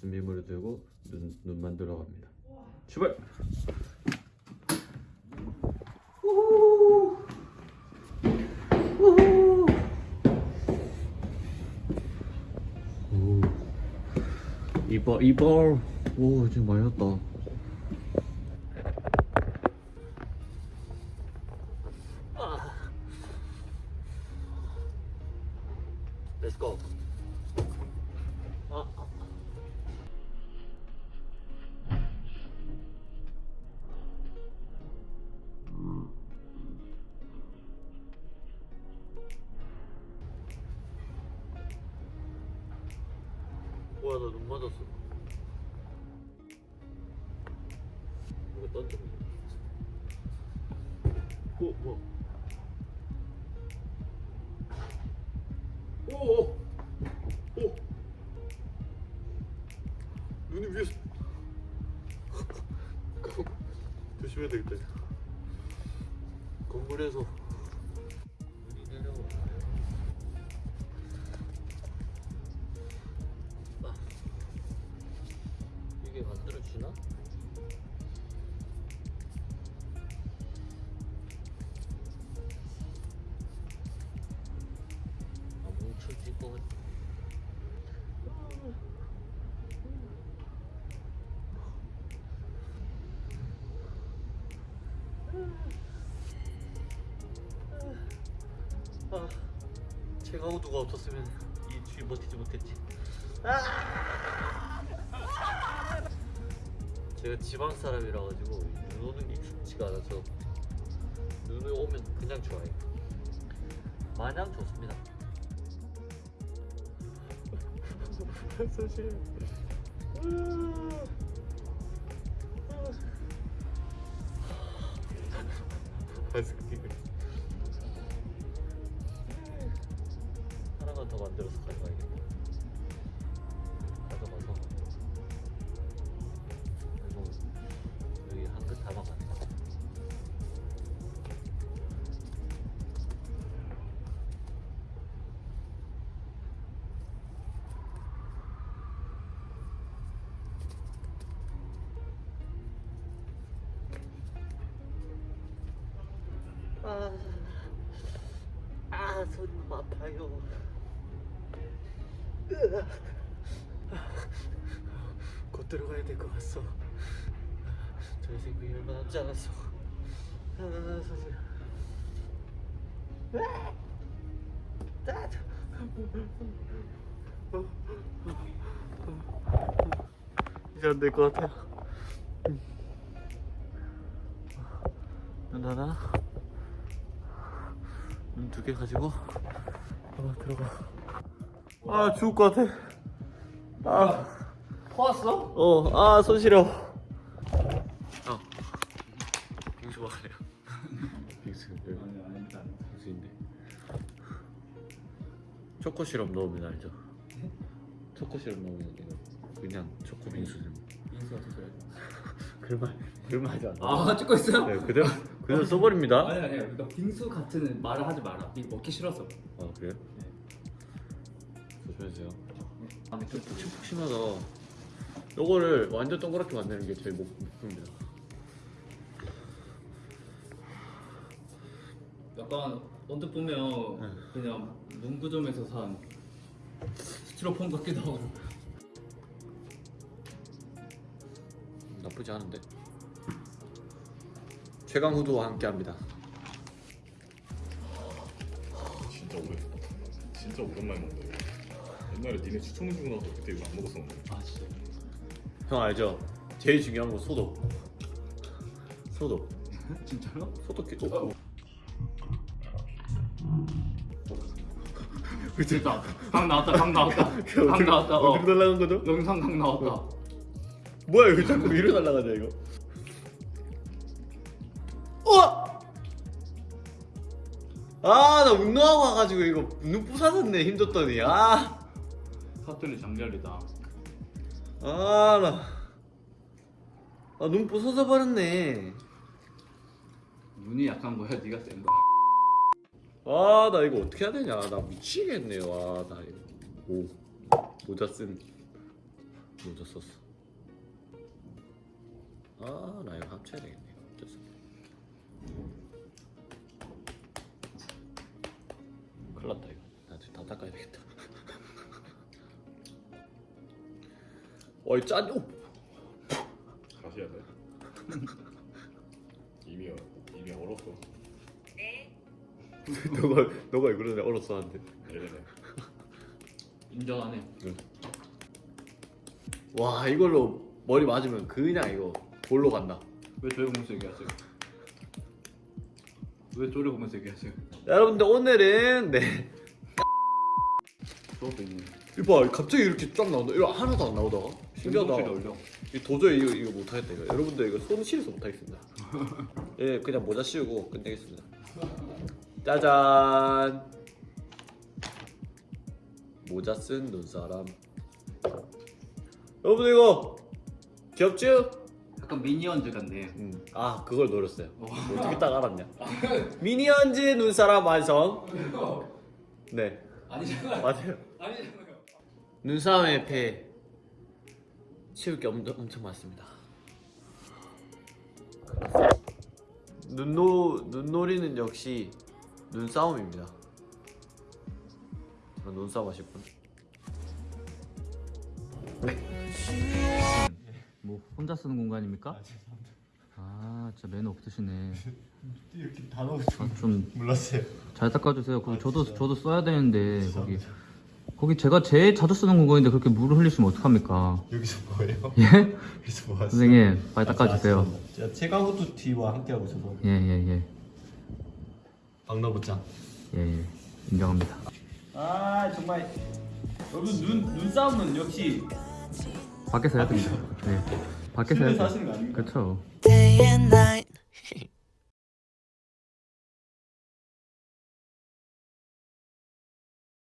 준비물을 들고 눈, 눈 만 들어 갑니다. 출발! 이발 이발 오 지금 많이 났다. Let's go. 아. 뭐야 나눈 맞았어. 이거 던져. 오 뭐? 오오 오 이게 만들어지나? 아 뭉쳐질 것 같아 아, 제가 호두가 없었으면 이 주위 버티지 못했지. 아! 제가 지방 사람이라 가지고 눈 오는 게 익숙지가 않아서 눈이 오면 그냥 좋아해요. 마냥 좋습니다. 사실 아이스크림 하나만 더 만들어서 가져가야겠다. 아, 아파요. 곧 들어가야 될 것 같소. 저희 생각이 얼마 남지 않았어. 저- 이제 안 될 것 같아요. 눈 하나, 눈 두 개 가지고 아마 들어가. 아 죽을 것 같아. 아, 퍼왔어? 어, 아, 손 시려. 어, 빙수 먹을래요. 빙수, 아니 아닙니다. 빙수인데. 초코 시럽 넣으면 알죠? 초코 시럽 넣으면 이거 그냥 초코 빙수 좀. 인수 어떻게 해야 그말 그말 하지 않아. 아 찍고 있어요? 네, 그대로 그대로 써버립니다. 아니 아니 그러니까 빙수 같은 말을 하지 마라. 이거 먹기 싫어서. 아 그래요? 조심하세요. 아 근데 좀 푹신푹신하다. 요거를 완전 동그랗게 만드는 게 목, 목표입니다. 약간 언뜻 보면 네. 그냥 문구점에서 산 스티로폼 같기도 하고. 나쁘지 않은데. 최강 후두와 함께합니다. 진짜 오래 진짜 오랜만에 먹는다 이거 옛날에 니네 추천해 주고 나서 그때 이거 안 먹었었는데 아 진짜. 형 알죠? 제일 중요한 건 소독. 소독. 진짜로? 소독기. 어, 어. 됐다. 강 나왔다. 강 나왔다. 강 나왔다. 어. 어디로 날라간 거죠? 영상 강 나왔다. 뭐야 이거 자꾸 위로 날라가냐 이거? 어! 아나 운동하고 와가지고 이거 눈 부사졌네 힘줬더니 아. 사투리 장렬이다. 아, 나. 아, 눈 부서져 버렸네. 눈이 약한 거야. 네가 센 거야. 아, 나 이거 어떻게 해야 되냐. 나 미치겠네. 와, 나 이거. 오. 모자 쓴. 모자 썼어. 아, 나 이거 합쳐야 되겠네. 닦아야 되겠다. 어이 짠. 오. 다시 해야 돼. 이미 이미 얼었어. 너가 너가 이거 전에 얼었어 한데. 네네네. 인정하네. 와 이걸로 머리 맞으면 그냥 이거 볼로 간다. 왜 저희 보면서 얘기하세요? 왜 쪼리 보면서 얘기하세요? 여러분들 오늘은 네. 저것도 있네. 이봐 갑자기 이렇게 쫙 나온다. 이거 하나도 안 나오다가 신기하다. 올려. 이 도저히 이거 이거 못하겠다 이거. 여러분들 이거 손 실어서 못하겠습니다. 예 그냥 모자 씌우고 끝내겠습니다. 짜잔. 모자 쓴 눈사람. 여러분 이거 귀엽죠? 약간 미니언즈 같네. 음. 아 그걸 노렸어요. 어떻게 딱 알았냐? 미니언즈 눈사람 완성. 네 아니잖아요. 맞아요. 아니잖아요. 눈싸움의 배 치울 게 엄청, 엄청 많습니다. 눈노 눈놀이는 역시 눈싸움입니다. 저 눈싸움 하실 분? 뭐 혼자 쓰는 공간입니까? 아 진짜 매너 없으시네. 이렇게 단어 아, 좀 몰랐어요. 잘 닦아주세요. 거기 저도 저도 써야 되는데 거기 거기 제가 제일 자주 쓰는 공간인데 그렇게 물을 흘리시면 어떡합니까? 여기서 뭐예요? 예? 여기서 뭐 하세요? 선생님 빨리 닦아주세요. 제가 최강호투 T와 함께하고 있어서 예예예 박나보짱. 예, 예. 인정합니다. 아 정말 여러분 눈 눈싸움은 역시 밖에서 해야 됩니다. 네. 밖에서 해야 돼. 그렇죠. day and night.